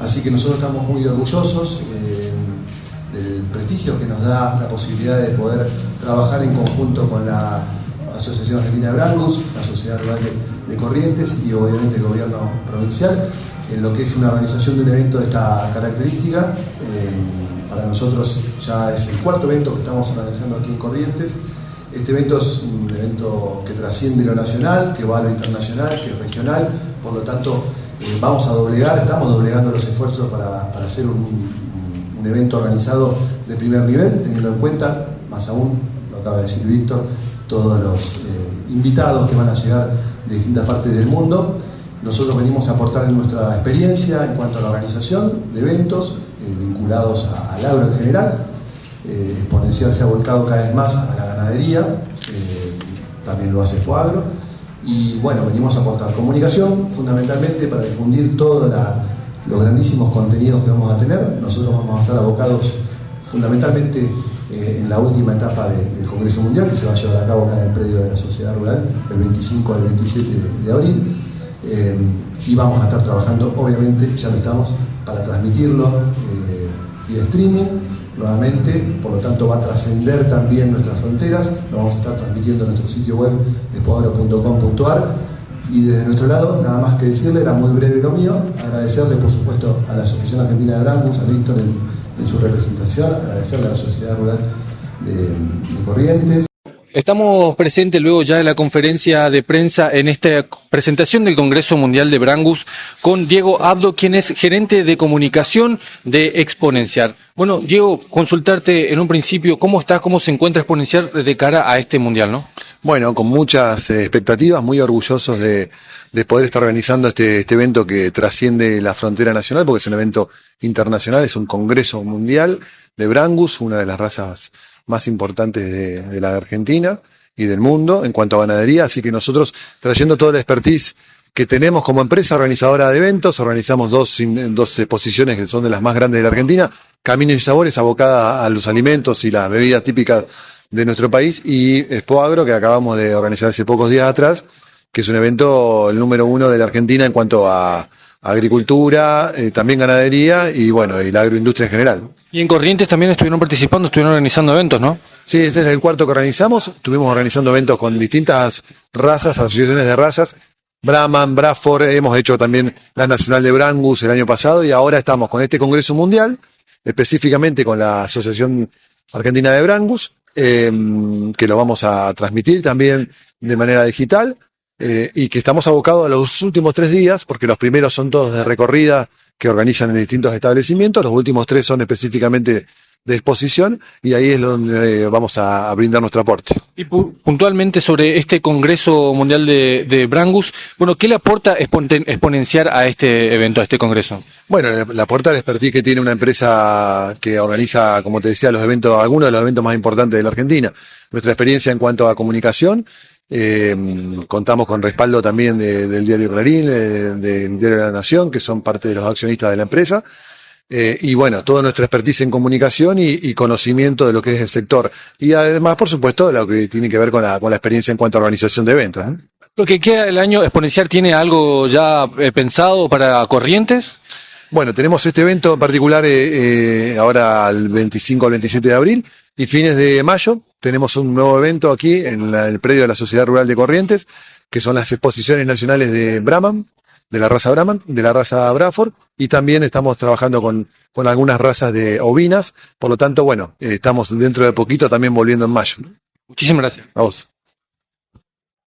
Así que nosotros estamos muy orgullosos eh, del prestigio que nos da la posibilidad de poder trabajar en conjunto con la Asociación Argentina Brangus, la Sociedad Rural de, Corrientes y obviamente el gobierno provincial, en lo que es una organización de un evento de esta característica. Eh, para nosotros ya es el cuarto evento que estamos organizando aquí en Corrientes. Este evento es un evento que trasciende lo nacional, que va a lo internacional, que es regional, por lo tanto eh, vamos a doblegar, estamos doblegando los esfuerzos para, hacer un, evento organizado de primer nivel, teniendo en cuenta, más aún, lo acaba de decir Víctor, todos los eh, invitados que van a llegar de distintas partes del mundo. Nosotros venimos a aportar nuestra experiencia en cuanto a la organización de eventos eh, vinculados al agro en general. Exponencial se ha volcado cada vez más a la ganadería, también lo hace Poagro y bueno, venimos a aportar comunicación fundamentalmente para difundir todos los grandísimos contenidos que vamos a tener. Nosotros vamos a estar abocados fundamentalmente eh, en la última etapa del Congreso Mundial que se va a llevar a cabo acá en el predio de la Sociedad Rural del 25 al 27 de, abril. Eh, y vamos a estar trabajando, obviamente, ya lo estamos, para transmitirlo eh, vía streaming nuevamente, por lo tanto va a trascender también nuestras fronteras, lo vamos a estar transmitiendo en nuestro sitio web despoagro.com.ar y desde nuestro lado, nada más que decirle, era muy breve lo mío, agradecerle por supuesto a la Asociación Argentina de Brangus, a Víctor en, su representación, agradecerle a la Sociedad Rural de Corrientes, Estamos presentes luego ya de la conferencia de prensa en esta presentación del Congreso Mundial de Brangus con Diego Abdo, quien es gerente de comunicación de Exponencial. Bueno, Diego, consultarte en un principio cómo está, cómo se encuentra Exponencial de cara a este Mundial, ¿no? Bueno, con muchas eh, expectativas, muy orgullosos de, poder estar organizando este, este evento que trasciende la frontera nacional, porque es un evento internacional, es un Congreso Mundial de Brangus, una de las razas más importantes de, la Argentina y del mundo en cuanto a ganadería, así que nosotros trayendo toda la expertise que tenemos como empresa organizadora de eventos, organizamos dos, dos exposiciones que son de las más grandes de la Argentina, Caminos y Sabores, abocada a los alimentos y las bebidas típicas de nuestro país, y Expo Agro, que acabamos de organizar hace pocos días atrás, que es un evento el número uno de la Argentina en cuanto a agricultura, eh, también ganadería y bueno, y la agroindustria en general. Y en Corrientes también estuvieron participando, estuvieron organizando eventos, ¿no? Sí, ese es el cuarto que organizamos. Estuvimos organizando eventos con distintas razas, asociaciones de razas. Brahman, Bradford, hemos hecho también la Nacional de Brangus el año pasado y ahora estamos con este Congreso Mundial, específicamente con la Asociación Argentina de Brangus, eh, que lo vamos a transmitir también de manera digital. Eh, y que estamos abocados a los últimos tres días, porque los primeros son todos de recorrida que organizan en distintos establecimientos, los últimos tres son específicamente de exposición y ahí es donde eh, vamos a, brindar nuestro aporte. Y puntualmente sobre este Congreso Mundial de, Brangus, bueno, ¿qué le aporta exponenciar a este evento, a este Congreso? Bueno, le, aporta la expertise que tiene una empresa que organiza, como te decía, los eventos, algunos de los eventos más importantes de la Argentina. Nuestra experiencia en cuanto a comunicación eh, contamos con respaldo también del diario Clarín, eh, del diario de la Nación, que son parte de los accionistas de la empresa. Eh, y bueno, toda nuestra expertise en comunicación y, conocimiento de lo que es el sector. Y además, por supuesto, lo que tiene que ver con la, con la experiencia en cuanto a organización de eventos. Lo que queda del año exponencial, ¿tiene algo ya pensado para Corrientes? Bueno, tenemos este evento en particular ahora el 25 al 27 de abril y fines de mayo tenemos un nuevo evento aquí en el predio de la Sociedad Rural de Corrientes, que son las exposiciones nacionales de Brahman, de la raza Brahman, de la raza Braford, y también estamos trabajando con, con algunas razas de ovinas, por lo tanto, bueno, eh, estamos dentro de poquito también volviendo en mayo. Muchísimas gracias. A vos.